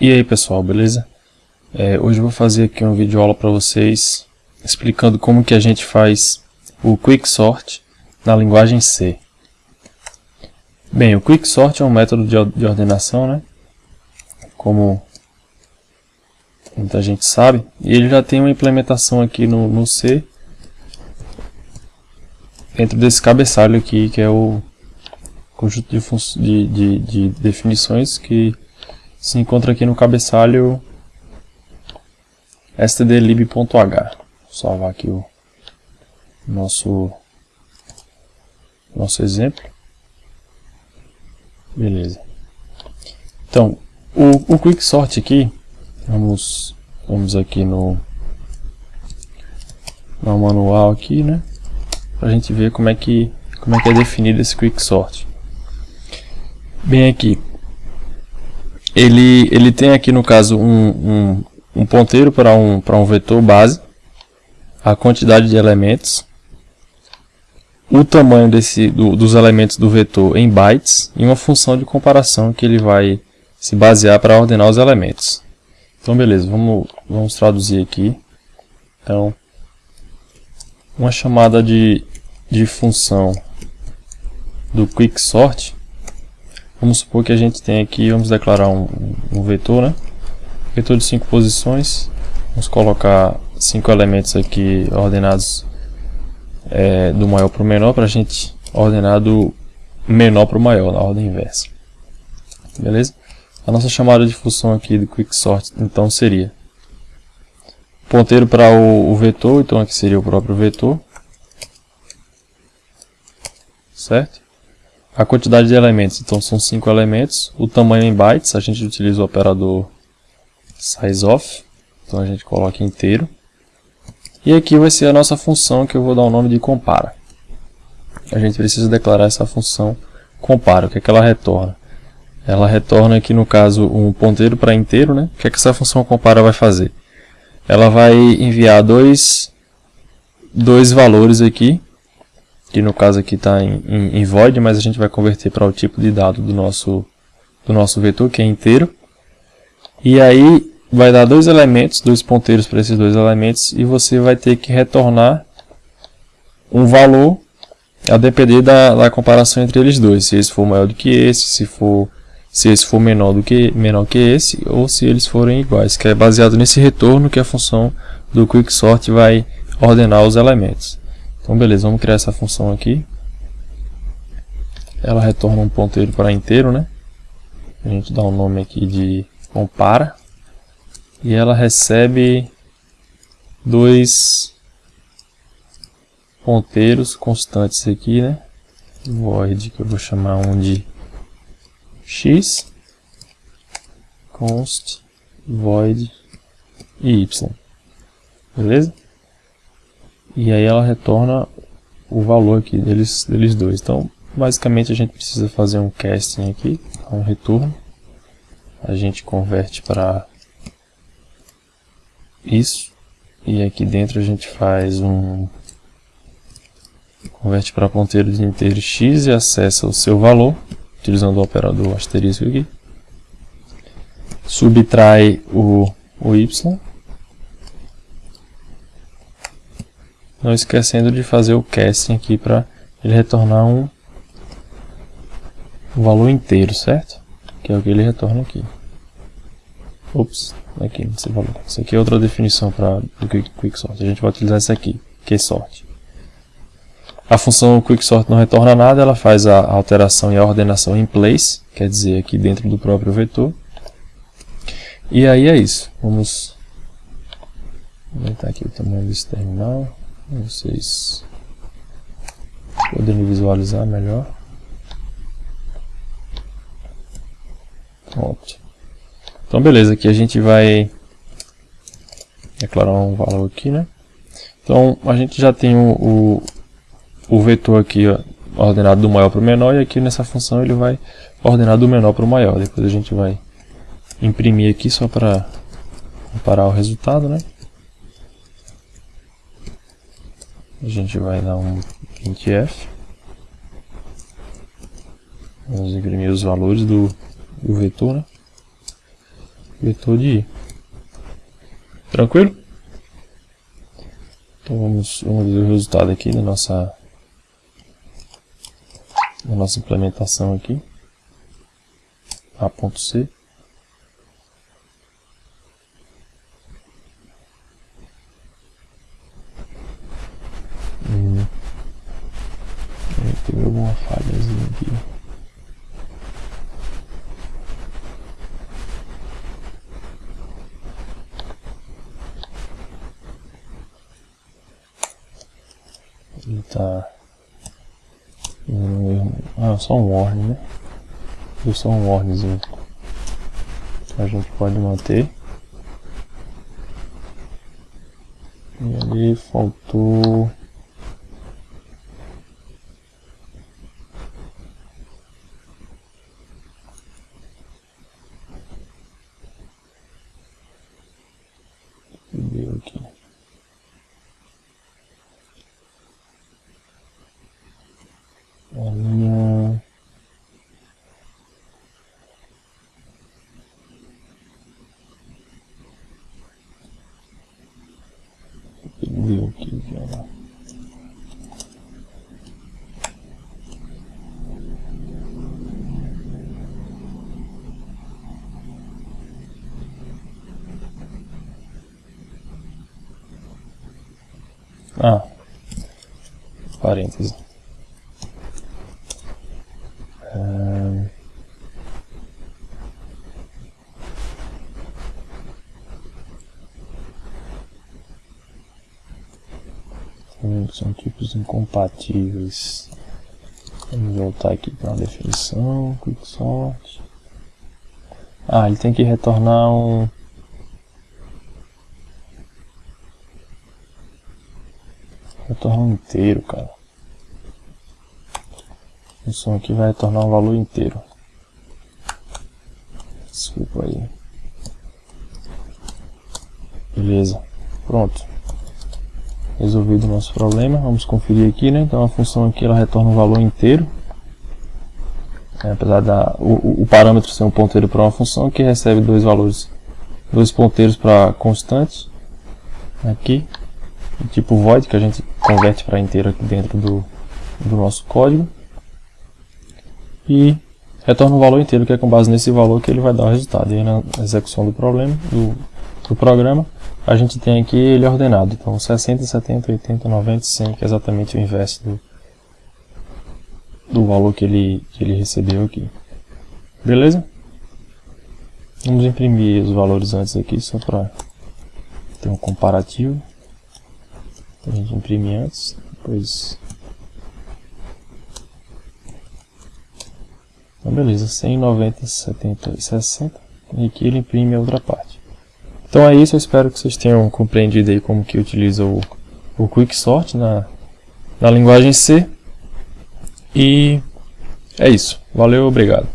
E aí pessoal, beleza? É, hoje eu vou fazer aqui um vídeo aula para vocês explicando como que a gente faz o Quicksort na linguagem C. Bem, o Quicksort é um método de, de ordenação, né? Como muita gente sabe, e ele já tem uma implementação aqui no, no C dentro desse cabeçalho aqui, que é o conjunto de, de, de, de definições que se encontra aqui no cabeçalho stdlib.h. Salvar aqui o nosso nosso exemplo. Beleza. Então, o, o quicksort aqui, vamos vamos aqui no no manual aqui, né? Para a gente ver como é que como é que é definido esse quicksort. Bem aqui, ele, ele tem aqui no caso um, um, um ponteiro para um, um vetor base, a quantidade de elementos, o tamanho desse, do, dos elementos do vetor em bytes e uma função de comparação que ele vai se basear para ordenar os elementos. Então beleza, vamos, vamos traduzir aqui. Então, uma chamada de, de função do quicksort Vamos supor que a gente tem aqui, vamos declarar um, um vetor, né? Vetor de 5 posições. Vamos colocar 5 elementos aqui ordenados é, do maior para o menor, para a gente ordenar do menor para o maior, na ordem inversa. Beleza? A nossa chamada de função aqui do quicksort, então, seria ponteiro para o, o vetor, então aqui seria o próprio vetor. Certo? A quantidade de elementos, então são 5 elementos. O tamanho em bytes, a gente utiliza o operador sizeOf. Então a gente coloca inteiro. E aqui vai ser a nossa função que eu vou dar o nome de compara. A gente precisa declarar essa função compara. O que é que ela retorna? Ela retorna aqui no caso um ponteiro para inteiro. Né? O que é que essa função compara vai fazer? Ela vai enviar dois, dois valores aqui que no caso aqui está em, em, em, void, mas a gente vai converter para o tipo de dado do nosso, do nosso vetor, que é inteiro. E aí vai dar dois elementos, dois ponteiros para esses dois elementos, e você vai ter que retornar um valor a depender da, da comparação entre eles dois, se esse for maior do que esse, se for se esse for menor do que menor que esse, ou se eles forem iguais, que é baseado nesse retorno que a função do quicksort vai ordenar os elementos. Então beleza, vamos criar essa função aqui. Ela retorna um ponteiro para inteiro, né? A gente dá um nome aqui de compara. E ela recebe dois ponteiros constantes aqui, né? Void, que eu vou chamar um de x, const, void e y. Beleza? E aí ela retorna o valor aqui deles, deles dois. Então, basicamente a gente precisa fazer um casting aqui, um retorno. A gente converte para isso. E aqui dentro a gente faz um... Converte para ponteiro de inteiro x e acessa o seu valor, utilizando o operador asterisco aqui. Subtrai o, o y Não esquecendo de fazer o casting aqui para ele retornar um, valor inteiro, certo? Que é o que ele retorna aqui. Ops, aqui nesse valor. Isso aqui é outra definição para do quicksort. A gente vai utilizar essa aqui, QSort. A função quicksort não retorna nada, ela faz a alteração e a ordenação em place, quer dizer, aqui dentro do próprio vetor. E aí é isso. Vamos aumentar aqui o tamanho desse terminal vocês poderem visualizar melhor. Pronto. Então beleza, aqui a gente vai declarar um valor aqui, né? Então a gente já tem o, o, o vetor aqui ó, ordenado do maior para o menor e aqui nessa função ele vai ordenar do menor para o maior. Depois a gente vai imprimir aqui só para comparar o resultado, né? A gente vai dar um printf vamos imprimir os valores do, do vetor né? vetor de i. Tranquilo? Então vamos, vamos ver o resultado aqui da nossa, da nossa implementação aqui. A.C. Alguma falhazinha aqui. Ele tá. Ah, só um warning, né? Deu só um warningzinho. A gente pode manter. E ali faltou. Deu aqui. A minha Deu aqui, lá. Ah, parênteses. são tipos incompatíveis. Vamos voltar aqui para a definição, quicksort. Ah, ele tem que retornar um... Retornar um inteiro, cara. A função aqui vai retornar um valor inteiro. Desculpa aí. Beleza. Pronto resolvido o nosso problema. Vamos conferir aqui, né? Então a função aqui ela retorna um valor inteiro. É, apesar da o, o, parâmetro ser um ponteiro para uma função que recebe dois valores, dois ponteiros para constantes. Aqui, tipo void que a gente converte para inteiro aqui dentro do, do nosso código. E retorna um valor inteiro que é com base nesse valor que ele vai dar o resultado. E aí na execução do problema, do, do programa, a gente tem aqui ele ordenado. Então 60, 70, 80, 90, 100, que é exatamente o inverso do, do valor que ele, que ele recebeu aqui. Beleza? Vamos imprimir os valores antes aqui, só para ter um comparativo. A gente imprime antes, depois... Então beleza, 100, 90, 70 e 60. E aqui ele imprime a outra parte. Então é isso, eu espero que vocês tenham compreendido aí como que utiliza o, o Quicksort na, na linguagem C. E é isso. Valeu, obrigado.